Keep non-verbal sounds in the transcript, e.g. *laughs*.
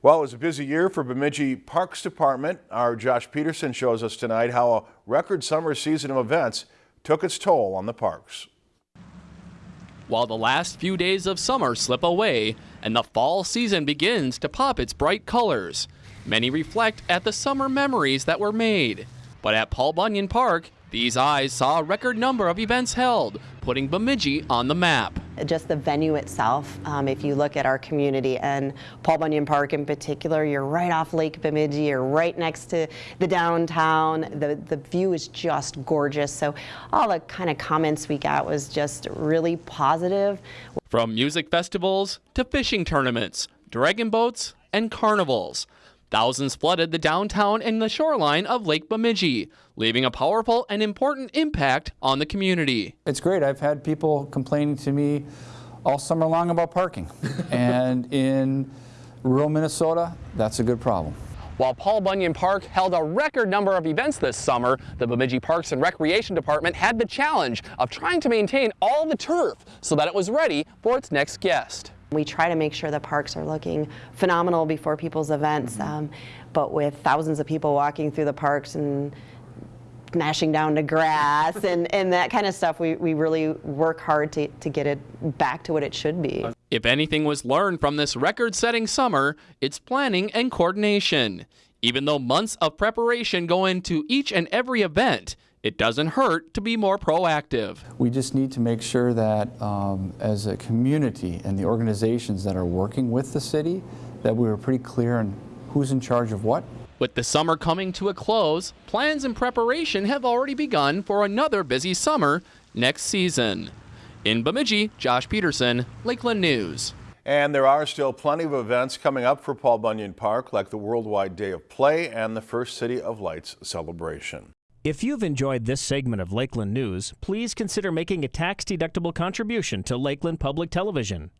Well, it was a busy year for Bemidji Parks Department. Our Josh Peterson shows us tonight how a record summer season of events took its toll on the parks. While the last few days of summer slip away and the fall season begins to pop its bright colors, many reflect at the summer memories that were made. But at Paul Bunyan Park, these eyes saw a record number of events held, putting Bemidji on the map. Just the venue itself, um, if you look at our community and Paul Bunyan Park in particular, you're right off Lake Bemidji, you're right next to the downtown. The, the view is just gorgeous. So all the kind of comments we got was just really positive. From music festivals to fishing tournaments, dragon boats, and carnivals. Thousands flooded the downtown and the shoreline of Lake Bemidji, leaving a powerful and important impact on the community. It's great. I've had people complaining to me all summer long about parking. *laughs* and in rural Minnesota, that's a good problem. While Paul Bunyan Park held a record number of events this summer, the Bemidji Parks and Recreation Department had the challenge of trying to maintain all the turf so that it was ready for its next guest. We try to make sure the parks are looking phenomenal before people's events, um, but with thousands of people walking through the parks and smashing down to grass and, *laughs* and that kind of stuff, we, we really work hard to, to get it back to what it should be. If anything was learned from this record-setting summer, it's planning and coordination. Even though months of preparation go into each and every event, it doesn't hurt to be more proactive. We just need to make sure that um, as a community and the organizations that are working with the city, that we were pretty clear on who's in charge of what. With the summer coming to a close, plans and preparation have already begun for another busy summer next season. In Bemidji, Josh Peterson, Lakeland News. And there are still plenty of events coming up for Paul Bunyan Park, like the Worldwide Day of Play and the First City of Lights celebration. If you've enjoyed this segment of Lakeland News, please consider making a tax-deductible contribution to Lakeland Public Television.